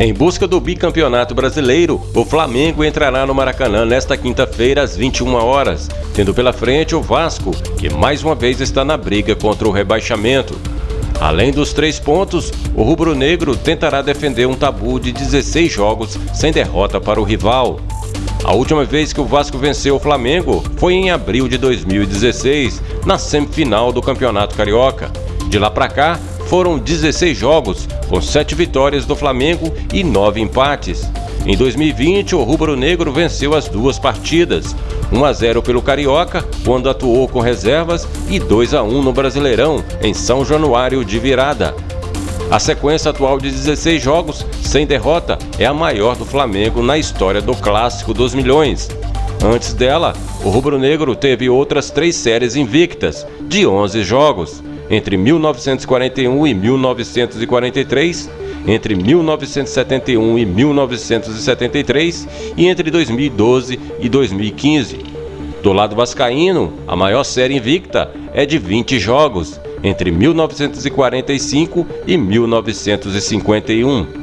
Em busca do bicampeonato brasileiro, o Flamengo entrará no Maracanã nesta quinta-feira às 21 horas, tendo pela frente o Vasco, que mais uma vez está na briga contra o rebaixamento. Além dos três pontos, o rubro-negro tentará defender um tabu de 16 jogos sem derrota para o rival. A última vez que o Vasco venceu o Flamengo foi em abril de 2016, na semifinal do Campeonato Carioca. De lá para cá, foram 16 jogos, com 7 vitórias do Flamengo e 9 empates. Em 2020, o rubro-negro venceu as duas partidas, 1 a 0 pelo Carioca, quando atuou com reservas, e 2 a 1 no Brasileirão, em São Januário de virada. A sequência atual de 16 jogos sem derrota é a maior do Flamengo na história do Clássico dos Milhões. Antes dela, o rubro-negro teve outras três séries invictas, de 11 jogos entre 1941 e 1943, entre 1971 e 1973 e entre 2012 e 2015. Do lado vascaíno, a maior série invicta é de 20 jogos, entre 1945 e 1951.